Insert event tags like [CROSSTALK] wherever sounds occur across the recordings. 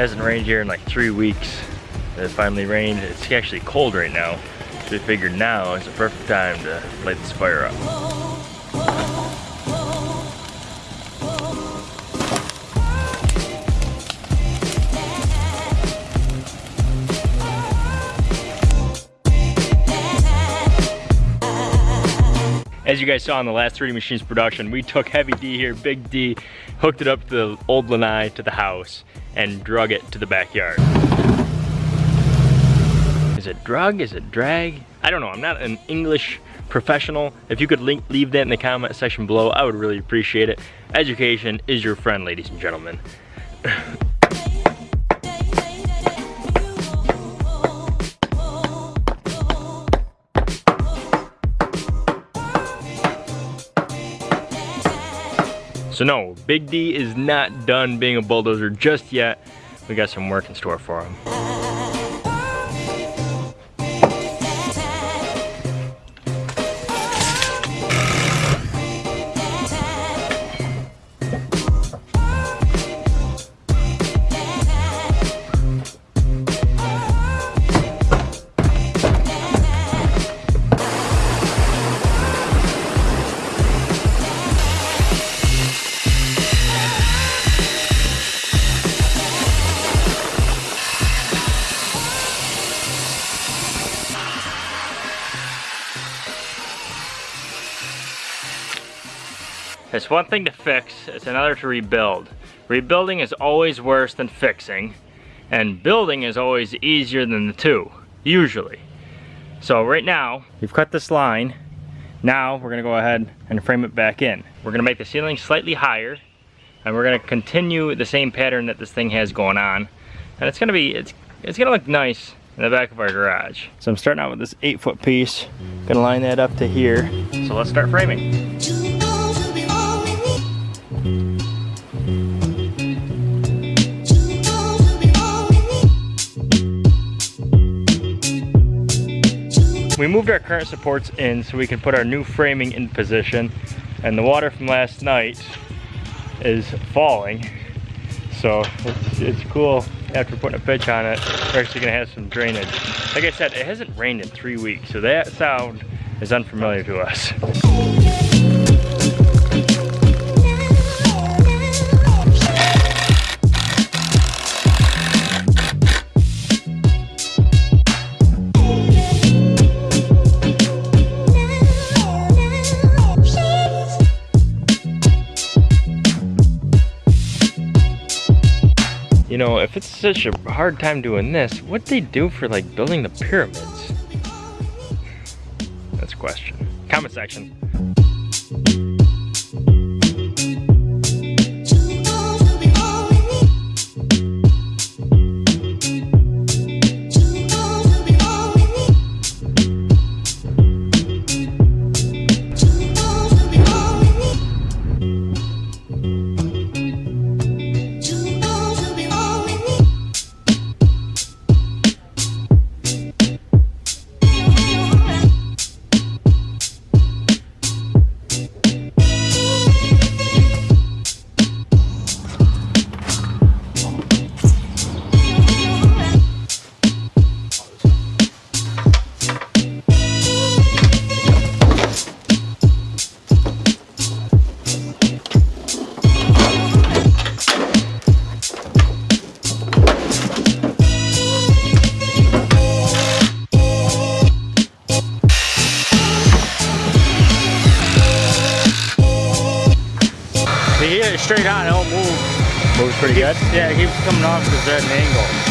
Hasn't rained here in like three weeks. It finally rained. It's actually cold right now. So we figured now is the perfect time to light this fire up. As you guys saw in the last 3D Machines production, we took Heavy D here, Big D, hooked it up to the old lanai to the house, and drug it to the backyard. Is it drug? Is it drag? I don't know, I'm not an English professional. If you could link, leave that in the comment section below, I would really appreciate it. Education is your friend, ladies and gentlemen. [LAUGHS] So no, Big D is not done being a bulldozer just yet. We got some work in store for him. It's one thing to fix, it's another to rebuild. Rebuilding is always worse than fixing, and building is always easier than the two, usually. So right now, we've cut this line. Now we're gonna go ahead and frame it back in. We're gonna make the ceiling slightly higher, and we're gonna continue the same pattern that this thing has going on. And it's gonna be, it's, it's gonna look nice in the back of our garage. So I'm starting out with this eight foot piece. Gonna line that up to here. So let's start framing. We moved our current supports in so we can put our new framing in position and the water from last night is falling. So it's, it's cool after putting a pitch on it, we're actually gonna have some drainage. Like I said, it hasn't rained in three weeks, so that sound is unfamiliar to us. If it's such a hard time doing this, what'd they do for like building the pyramids? That's a question. Comment section. Straight on, it won't move. Moves pretty good? Yeah, it keeps coming off because they're at an angle.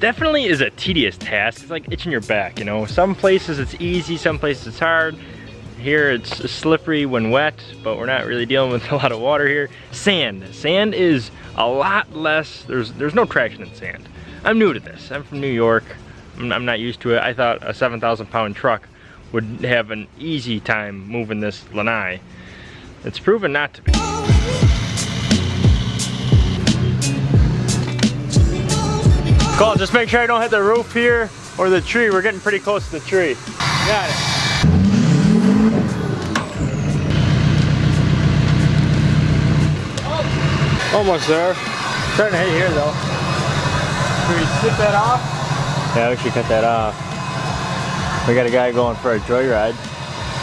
Definitely is a tedious task. It's like itching your back, you know? Some places it's easy, some places it's hard. here it's slippery when wet, but we're not really dealing with [LAUGHS] a lot of water here. Sand, sand is a lot less, there's, there's no traction in sand. I'm new to this, I'm from New York, I'm, I'm not used to it. I thought a 7,000 pound truck would have an easy time moving this lanai. It's proven not to be. Cole, just make sure I don't hit the roof here or the tree. We're getting pretty close to the tree. Got it. Almost there. Starting to hit here though. Can we skip that off? Yeah, we should cut that off. We got a guy going for a joyride.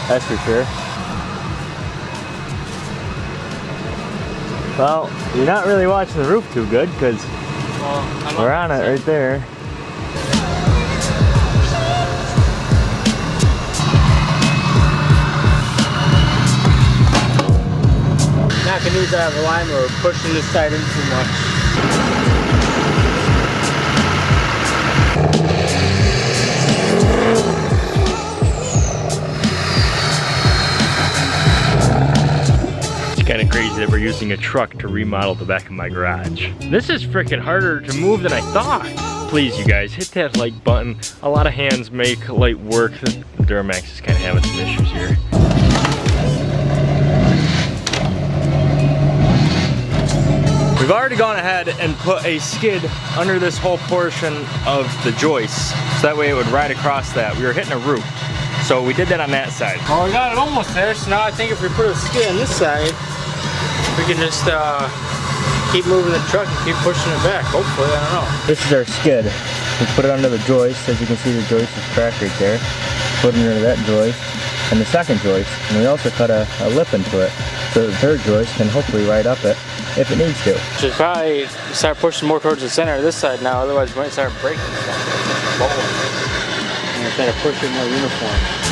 That's for sure. Well, you're not really watching the roof too good because Well, we're on it right there. Not gonna use that line or pushing this side in too much. Crazy that we're using a truck to remodel the back of my garage. This is freaking harder to move than I thought. Please, you guys, hit that like button. A lot of hands make light work. The Duramax is kind of having some issues here. We've already gone ahead and put a skid under this whole portion of the joist, so that way it would ride across that. We were hitting a root, so we did that on that side. Oh, well, we got it almost there, so now I think if we put a skid on this side, we can just uh, keep moving the truck and keep pushing it back, hopefully, I don't know. This is our skid. We put it under the joist. As you can see, the joist is cracked right there. Put it under that joist and the second joist. And we also cut a, a lip into it so the third joist can hopefully ride up it if it needs to. Should probably start pushing more towards the center of this side now, otherwise we might start breaking stuff. And instead of pushing more uniform.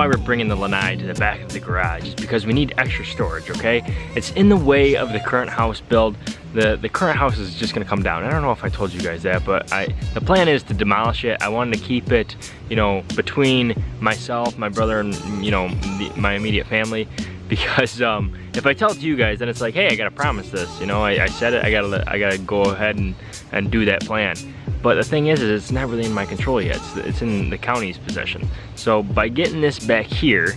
Why we're bringing the lanai to the back of the garage is because we need extra storage, okay? It's in the way of the current house build. The, the current house is just gonna come down. I don't know if I told you guys that, but I the plan is to demolish it. I wanted to keep it, you know, between myself, my brother, and, you know, the, my immediate family. Because um, if I tell it to you guys, then it's like, hey, I gotta promise this. You know, I, I said it, I gotta, I gotta go ahead and, and do that plan. But the thing is, is it's not really in my control yet. It's, it's in the county's possession. So by getting this back here,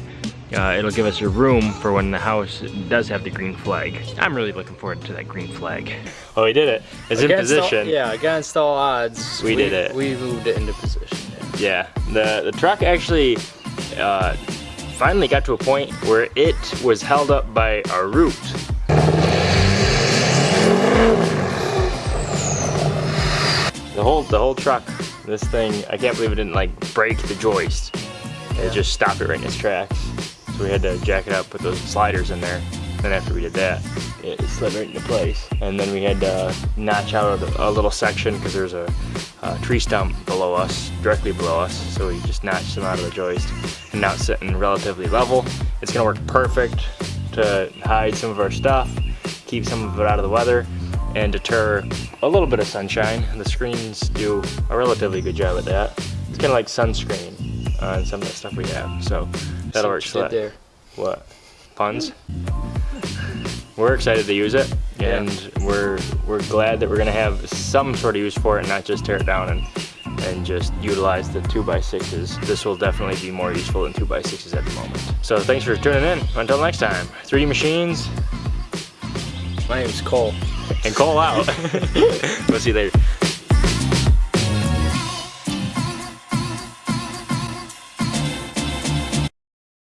uh, it'll give us a room for when the house does have the green flag. I'm really looking forward to that green flag. Oh, we did it. It's in Against all- position. yeah, against all odds. We did it. We moved it into position. yeah. Yeah, the, the truck actually uh, finally got to a point where it was held up by a root. The whole the whole truck, this thing, I can't believe it didn't like break the joist. It just stopped it right in its tracks. So we had to jack it up, put those sliders in there. Then after we did that, it slid right into place. And then we had to notch out a, little section because there's a, a tree stump below us, directly below us. So we just notched them out of the joist. And now it's sitting relatively level. It's gonna work perfect to hide some of our stuff, keep some of it out of the weather, and deter a little bit of sunshine. The screens do a relatively good job at that. It's kind of like sunscreen on some of the stuff we have. So that'll work. So what you did sla- What? Puns? [LAUGHS] We're excited to use it, Yeah. and we're we're glad that we're gonna have some sort of use for it, and not just tear it down and and just utilize the two x sixes. This will definitely be more useful than two x sixes at the moment. So thanks for tuning in. Until next time, 3D Machines My name's Cole. and Cole out. [LAUGHS] we'll see you later.